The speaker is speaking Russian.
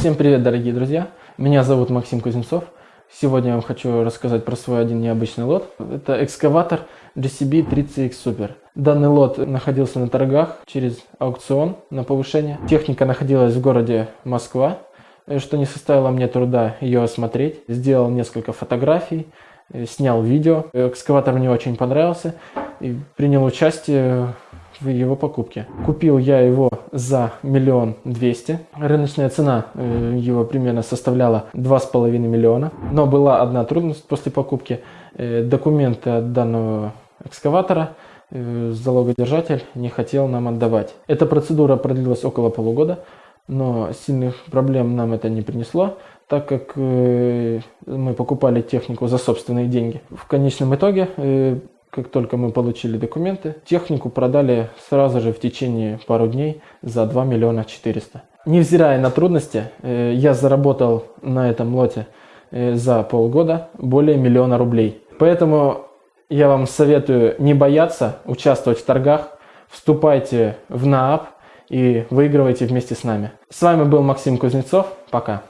Всем привет, дорогие друзья! Меня зовут Максим Кузнецов. Сегодня я вам хочу рассказать про свой один необычный лот. Это экскаватор GCB 30X Super. Данный лот находился на торгах через аукцион на повышение. Техника находилась в городе Москва, что не составило мне труда ее осмотреть. Сделал несколько фотографий, снял видео. Экскаватор мне очень понравился и принял участие в его покупке. Купил я его за миллион двести. Рыночная цена э, его примерно составляла два с половиной миллиона. Но была одна трудность после покупки. Э, документы от данного экскаватора э, залогодержатель не хотел нам отдавать. Эта процедура продлилась около полугода, но сильных проблем нам это не принесло, так как мы покупали технику за собственные деньги. В конечном итоге как только мы получили документы, технику продали сразу же в течение пару дней за 2 миллиона 400. Невзирая на трудности, э, я заработал на этом лоте э, за полгода более миллиона рублей. Поэтому я вам советую не бояться участвовать в торгах, вступайте в НААП и выигрывайте вместе с нами. С вами был Максим Кузнецов. Пока.